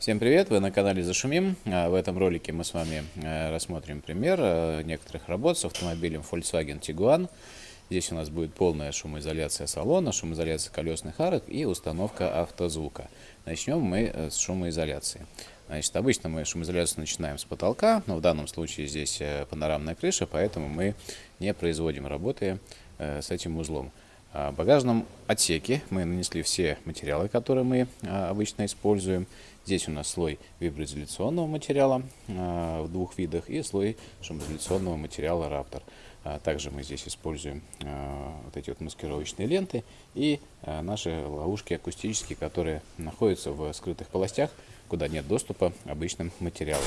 Всем привет! Вы на канале Зашумим. А, в этом ролике мы с вами э, рассмотрим пример э, некоторых работ с автомобилем Volkswagen Tiguan. Здесь у нас будет полная шумоизоляция салона, шумоизоляция колесных арок и установка автозвука. Начнем мы э, с шумоизоляции. Значит, обычно мы шумоизоляцию начинаем с потолка, но в данном случае здесь панорамная крыша, поэтому мы не производим работы с этим узлом. А, в багажном отсеке мы нанесли все материалы, которые мы а, обычно используем. Здесь у нас слой виброизоляционного материала а, в двух видах и слой шумоизоляционного материала Raptor. Также мы здесь используем вот эти вот маскировочные ленты и наши ловушки акустические, которые находятся в скрытых полостях, куда нет доступа обычным материалам.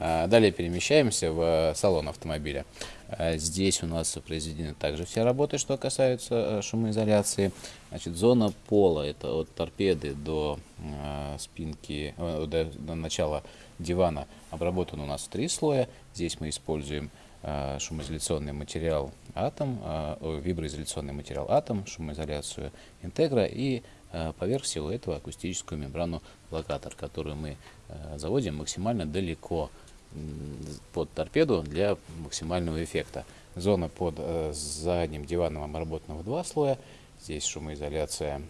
А, далее перемещаемся в салон автомобиля. А, здесь у нас произведены также все работы, что касаются э, шумоизоляции. Значит, зона пола, это от торпеды до а, спинки, э, до, до начала дивана, обработан у нас три слоя. Здесь мы используем шумоизоляционный материал атом, виброизоляционный материал атом, шумоизоляцию интегра и поверх всего этого акустическую мембрану блокатор, которую мы заводим максимально далеко под торпеду для максимального эффекта. Зона под э, задним диваном обработана в два слоя. Здесь шумоизоляция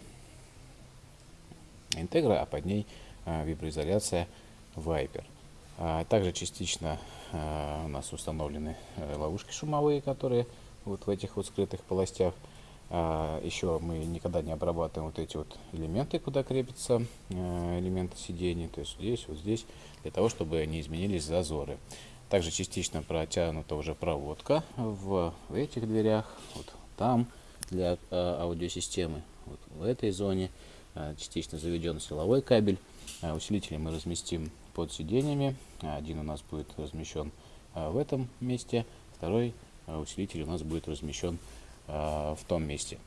интегра, а под ней э, виброизоляция Viper. А также частично э, у нас установлены э, ловушки шумовые, которые вот в этих вот скрытых полостях. А, еще мы никогда не обрабатываем вот эти вот элементы, куда крепятся э, элементы сидений, то есть здесь, вот здесь, для того, чтобы не изменились зазоры. Также частично протянута уже проводка в, в этих дверях, вот там для э, аудиосистемы, вот в этой зоне. Э, частично заведен силовой кабель. Усилители мы разместим под сиденьями. Один у нас будет размещен в этом месте, второй усилитель у нас будет размещен Э, в том месте.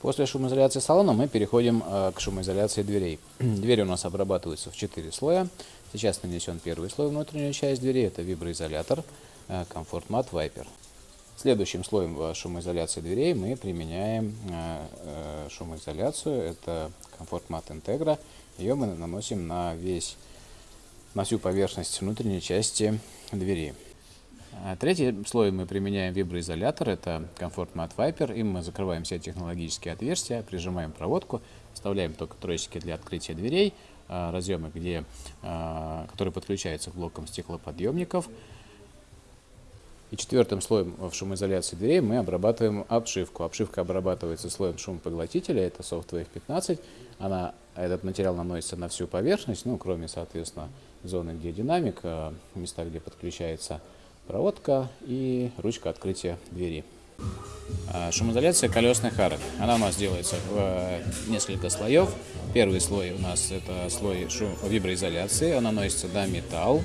После шумоизоляции салона мы переходим э, к шумоизоляции дверей. Двери у нас обрабатываются в 4 слоя. Сейчас нанесен первый слой внутреннюю часть двери, это виброизолятор Comfort Mat Viper. Следующим слоем шумоизоляции дверей мы применяем э, шумоизоляцию, это Comfort Mat Integra. Ее мы наносим на весь, на всю поверхность внутренней части двери. А третий слой мы применяем виброизолятор, это Comfort Mat Viper. Им мы закрываем все технологические отверстия, прижимаем проводку, вставляем только тросики для открытия дверей, а, разъемы, где, а, которые подключаются к блокам стеклоподъемников. И четвертым слоем в шумоизоляции дверей мы обрабатываем обшивку. Обшивка обрабатывается слоем шумопоглотителя, это Softwave 15. Она, этот материал наносится на всю поверхность, ну, кроме, соответственно, зоны, где динамик, места, где подключается проводка и ручка открытия двери. А, шумоизоляция колесных арок. Она у нас делается в э, несколько слоев. Первый слой у нас это слой шум, виброизоляции. Он наносится на металл.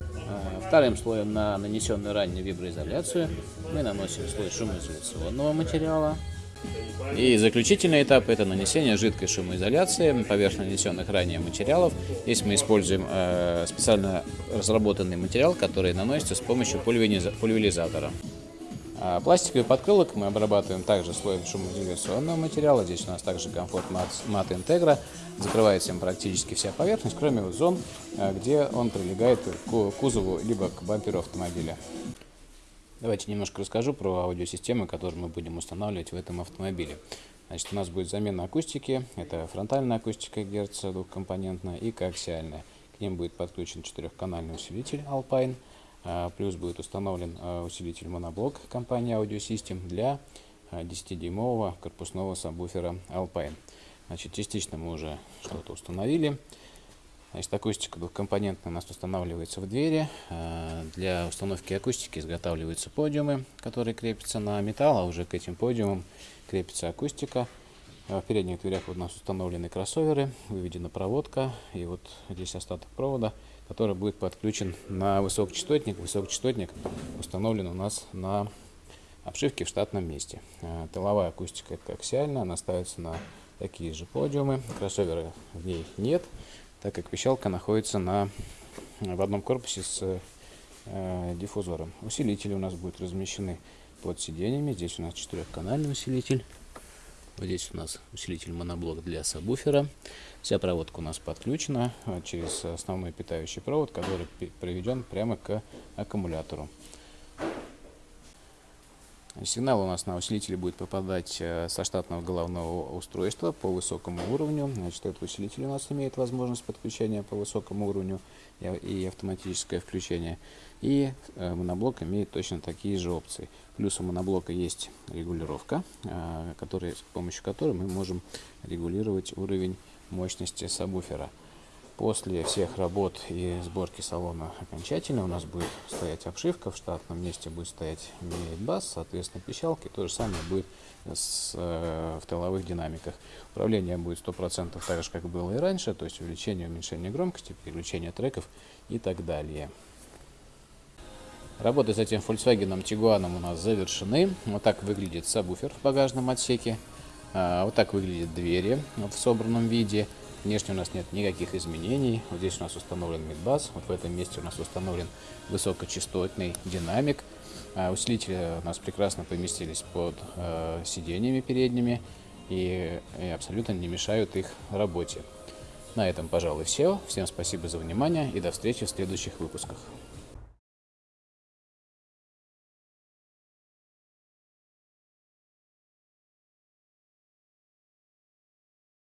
А, вторым слоем на нанесенную ранее виброизоляцию мы наносим слой шумоизоляционного материала. И заключительный этап – это нанесение жидкой шумоизоляции поверх нанесенных ранее материалов. Здесь мы используем э, специально разработанный материал, который наносится с помощью пульверизатора. А пластиковый подкрылок мы обрабатываем также слоем шумоизоляционного материала. Здесь у нас также комфорт мат интегра. Закрывается им практически вся поверхность, кроме зон, э, где он прилегает к кузову либо к бамперу автомобиля. Давайте немножко расскажу про аудиосистемы, которые мы будем устанавливать в этом автомобиле. Значит, у нас будет замена акустики. Это фронтальная акустика Герц двухкомпонентная и коаксиальная. К ним будет подключен четырехканальный усилитель Alpine. А, плюс будет установлен а, усилитель моноблок компании Audio System для 10-дюймового а, корпусного сабвуфера Alpine. Значит, частично мы уже что-то установили. Значит, акустика двухкомпонентная у нас устанавливается в двери. Э, для установки акустики изготавливаются подиумы, которые крепятся на металл, а уже к этим подиумам крепится акустика. Э, в передних дверях у нас установлены кроссоверы, выведена проводка, и вот здесь остаток провода, который будет подключен на высокочастотник. Высокочастотник установлен у нас на обшивке в штатном месте. Э, тыловая акустика это аксиальная, она ставится на такие же подиумы, кроссовера в ней нет так как пищалка находится на, в одном корпусе с э, диффузором. Усилители у нас будут размещены под сиденьями. Здесь у нас четырехканальный усилитель. Вот здесь у нас усилитель моноблок для сабвуфера. Вся проводка у нас подключена а, через основной питающий провод, который приведен прямо к аккумулятору. Сигнал у нас на усилителе будет попадать э, со штатного головного устройства по высокому уровню. Значит, этот усилитель у нас имеет возможность подключения по высокому уровню и автоматическое включение. И э, моноблок имеет точно такие же опции. Плюс у моноблока есть регулировка, э, который, с помощью которой мы можем регулировать уровень мощности сабвуфера. После всех работ и сборки салона окончательно у нас будет стоять обшивка, в штатном месте будет стоять бас, соответственно пищалки. То же самое будет с, э, в тыловых динамиках. Управление будет 100% так же, как было и раньше, то есть увеличение, уменьшение громкости, переключение треков и так далее. Работы с этим Volkswagen Tiguan у нас завершены. Вот так выглядит сабвуфер в багажном отсеке. А, вот так выглядят двери в собранном виде. Внешне у нас нет никаких изменений. Вот здесь у нас установлен мидбас. Вот в этом месте у нас установлен высокочастотный динамик. А усилители у нас прекрасно поместились под э, сиденьями передними и, и абсолютно не мешают их работе. На этом, пожалуй, все. Всем спасибо за внимание и до встречи в следующих выпусках.